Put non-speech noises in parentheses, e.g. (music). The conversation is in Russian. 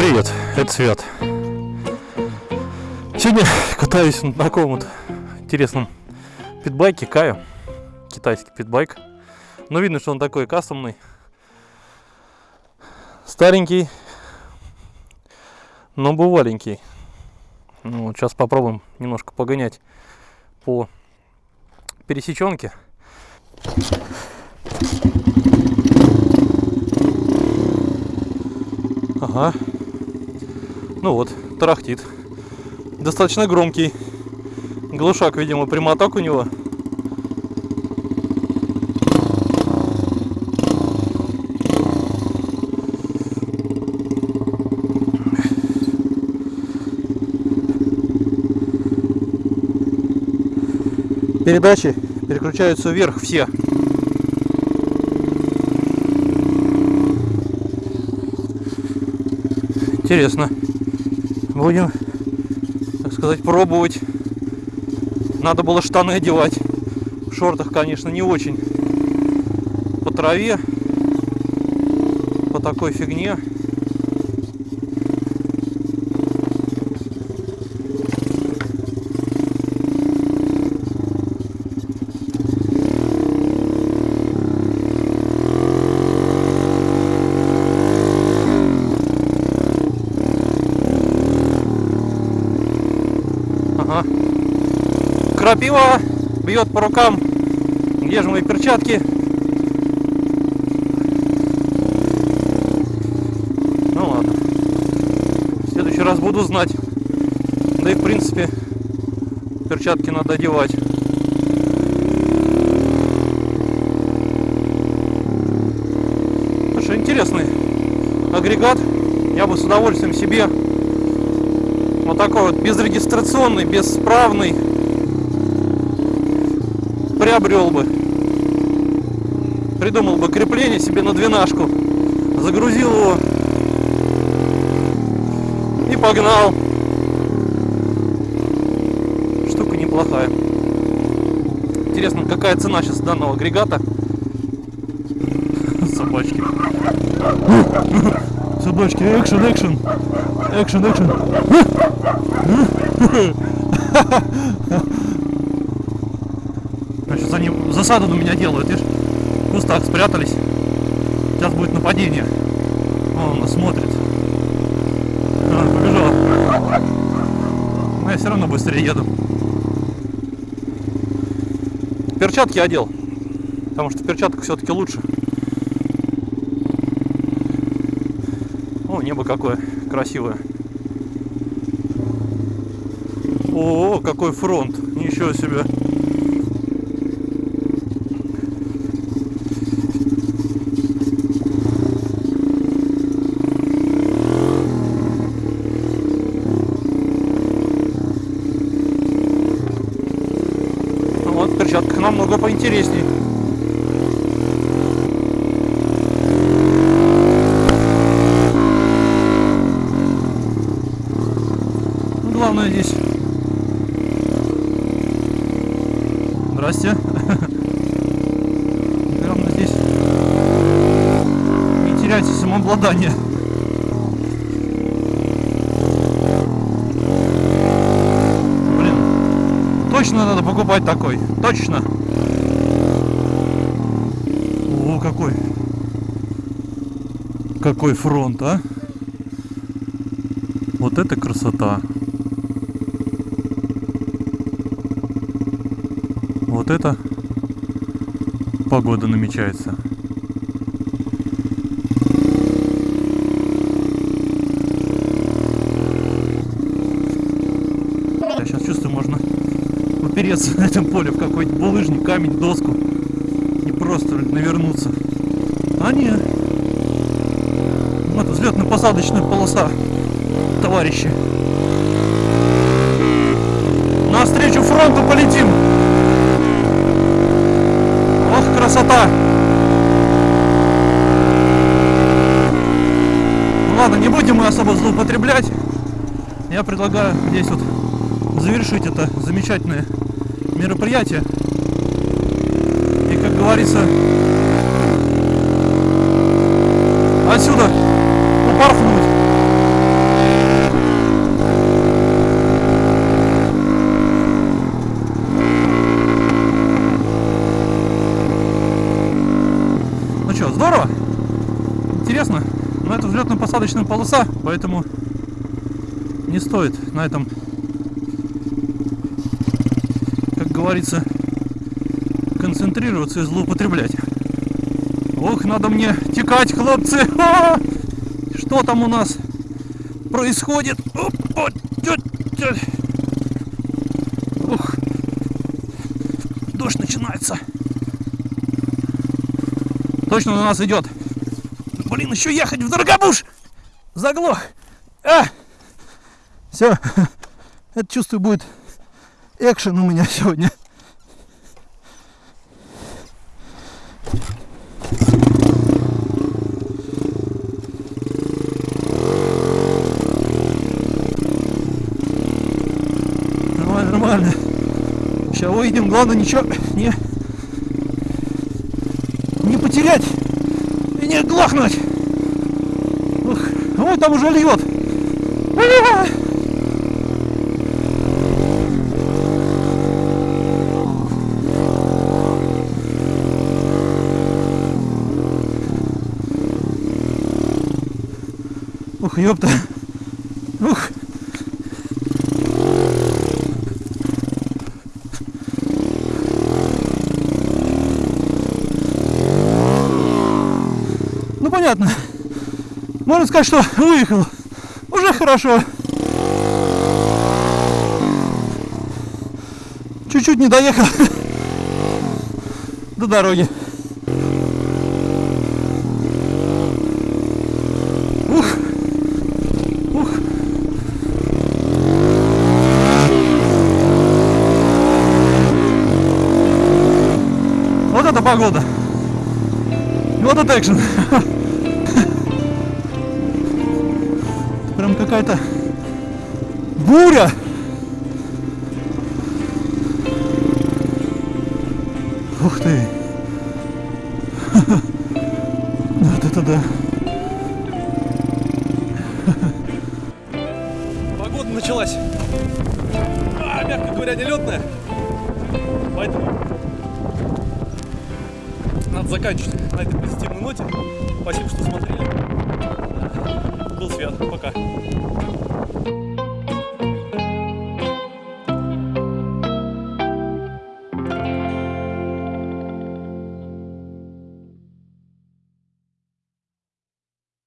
привет, это Свят. Сегодня катаюсь на таком вот интересном питбайке Каю. Китайский питбайк. Но видно, что он такой кастомный. Старенький, но бываленький. Ну, вот сейчас попробуем немножко погонять по пересеченке. Ага. Ну вот, тарахтит. Достаточно громкий. Глушак, видимо, прямоток у него. Передачи переключаются вверх все. Интересно. Будем, так сказать, пробовать. Надо было штаны одевать. В шортах, конечно, не очень. По траве. По такой фигне. Ага. Крапива бьет по рукам. Где же мои перчатки? Ну ладно. В следующий раз буду знать. Да и в принципе перчатки надо одевать. Слушай, интересный агрегат. Я бы с удовольствием себе вот такой вот безрегистрационный, бесправный приобрел бы. Придумал бы крепление себе на двенашку. Загрузил его и погнал. Штука неплохая. Интересно, какая цена сейчас данного агрегата? Собачки. (laughs) Собачки, экшен, экшен. Экшен, экшен. (laughs) Значит, за ним засаду на меня делают, видишь? В кустах спрятались. Сейчас будет нападение. Вон он нас смотрит. А, побежал. Но я все равно быстрее еду. Перчатки одел. Потому что в перчатках все-таки лучше. О, небо какое красивое. О, какой фронт. Ничего себе. Ну Вот, в перчатках поинтересней. Ну, Главное здесь. Здрасте. (laughs) Главное здесь не теряйте самообладание. Точно надо покупать такой. Точно. Какой. Какой фронт, а? Вот это красота. Вот это погода намечается. Я сейчас чувствую, можно упереться (laughs) на этом поле в какой-нибудь булыжник, камень, доску просто навернуться. А нет. Вот взлетно-посадочная полоса, товарищи. Навстречу фронту полетим. Ох, красота! Ну ладно, не будем мы особо злоупотреблять. Я предлагаю здесь вот завершить это замечательное мероприятие говорится. Отсюда упорхнуть. Ну, ну что, здорово? Интересно? Но это взлетно-посадочная полоса, поэтому не стоит на этом, как говорится, концентрироваться и злоупотреблять. Ох, надо мне текать, хлопцы! А! Что там у нас происходит? Ух, дождь начинается. Точно на нас идет. Блин, еще ехать в Дорогобуш! Заглох! А! Все. (laughs) Это чувствую будет экшен у меня сегодня. Нормально. Сейчас выйдем, главное ничего не, не потерять и не глохнуть. Ух, ой, там уже льет. А! Ух, ёпта. Ух. Понятно. Можно сказать, что выехал. Уже хорошо. Чуть-чуть не доехал до дороги. Ух. Ух. Вот это погода. Вот это экшен. (laughs) Прям какая-то буря. Ух ты. (laughs) Вот это да. (laughs) Погода началась. А, мягко говоря, нелетная. Поэтому надо заканчивать на этой позитивной ноте. Спасибо, что смотрели свет. Пока.